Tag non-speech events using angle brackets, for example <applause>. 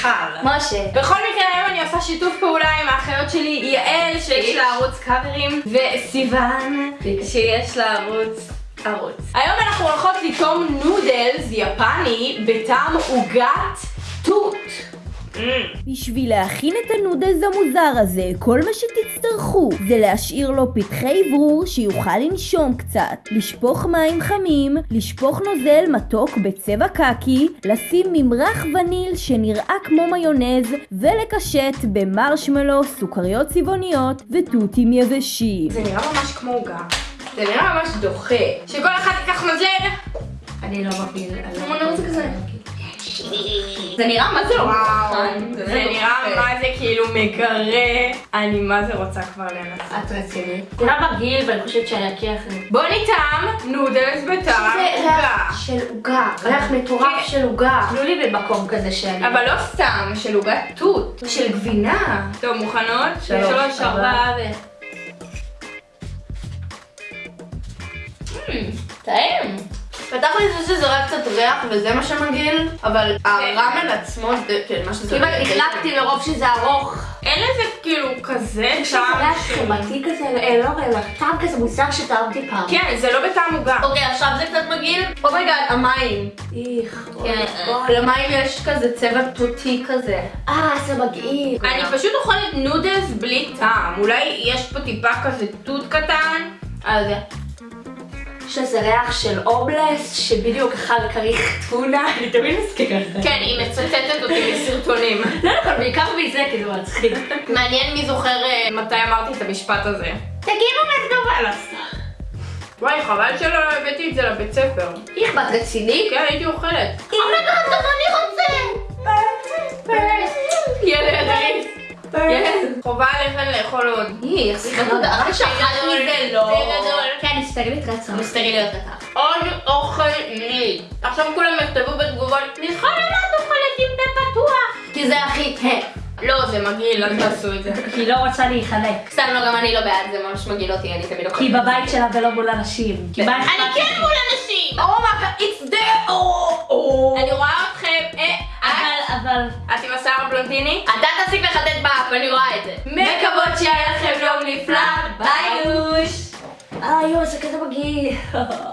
מיכל. משה. בכל מקרה היום אני עושה שיתוף פעולה עם האחיות שלי יעל שיש לה ערוץ קאברים וסיוון שיש לה ערוץ ערוץ. היום אנחנו הולכות לטעום נודלס יפני בטעם עוגת תות. בשביל להכין את הנודלס המוזר הזה, כל מה שתצטרכו זה להשאיר לו פתחי אוורור שיוכל לנשום קצת, לשפוך מים חמים, לשפוך נוזל מתוק בצבע קקי, לשים ממרח וניל שנראה כמו מיונז, ולקשט במרשמלו, סוכריות צבעוניות ותותים יבשים. זה נראה ממש כמו עוגה. זה נראה ממש דוחה. שכל אחד ייקח מזלג. אני לא מפיל. כמו נראה כזה. זה נראה מה זה לא מוכן. זה נראה מה זה כאילו מגרה. אני מה זה רוצה כבר לנסות. את רצינית. זה נראה מגעיל ואני חושבת שאני את זה. בוא נטעם נודלס בטעם זה עוגה. ריח של עוגה, ריח מטורף של עוגה. תנו לי במקום כזה שאני... אבל לא סתם, של עוגת תות, של גבינה. טוב, מוכנות? שלוש, ארבע ו... טעים. בתכל'ס יש לזה רק קצת ריח וזה מה שמגעיל, אבל הראמן עצמו זה כן מה שזה... כמעט נחנקתי מרוב שזה ארוך. אין לזה כאילו כזה יש לזה טעם. ריח חמתי כזה, אה, לא ריח, טעם כזה מוזר שטעמתי פעם. כן, זה לא בטעם עוגה. אוקיי, עכשיו זה קצת מגעיל. oh my God, המים. איך. כן, למים יש כזה צבע תותי כזה. אה, זה מגעיל. אני פשוט אוכלת נודלס בלי טעם. אולי יש פה טיפה כזה תות קטן. אז יש לזה ריח של אובלס שבדיוק אכל כריך טונה, אני תמיד מזכירה את זה. כן, היא מצטטת אותי מסרטונים. <laughs> לא נכון, בעיקר מזה כי זה מצחיק. מעניין מי זוכר אה, מתי אמרתי את המשפט הזה. תגידו לעשות. וואי, חבל שלא הבאתי את זה לבית ספר. איך, את רצינית? כן, הייתי אוכלת. Oh my God, גם אני רוצה! ילד. <laughs> ילד. חובה עליכם לאכול עוד. איך, סליחה, תודה, רק שאכלת מזה לא. בגדול. כן, הסתגלית רצון. סטריליות קטן. עוד אוכל לי. עכשיו כולם יכתבו בתגובות, מיכל, למה את אוכלת עם פה פתוח? כי זה הכי... לא, זה מגעיל, אל תעשו את זה. היא לא רוצה להיחלק. סתם לא, גם אני לא בעד, זה ממש מגעיל אותי, אני תמיד כי אוכלת. היא בבית שלה ולא מול אנשים. כי אני כן? מול אנשים! אומייגה, it's there! אני רואה אתכם. אה, אבל, אבל... את עם השיער הבלונדיני? אתה תפסיק לחטט באף, אני רואה את זה. מקוות doggy. <laughs>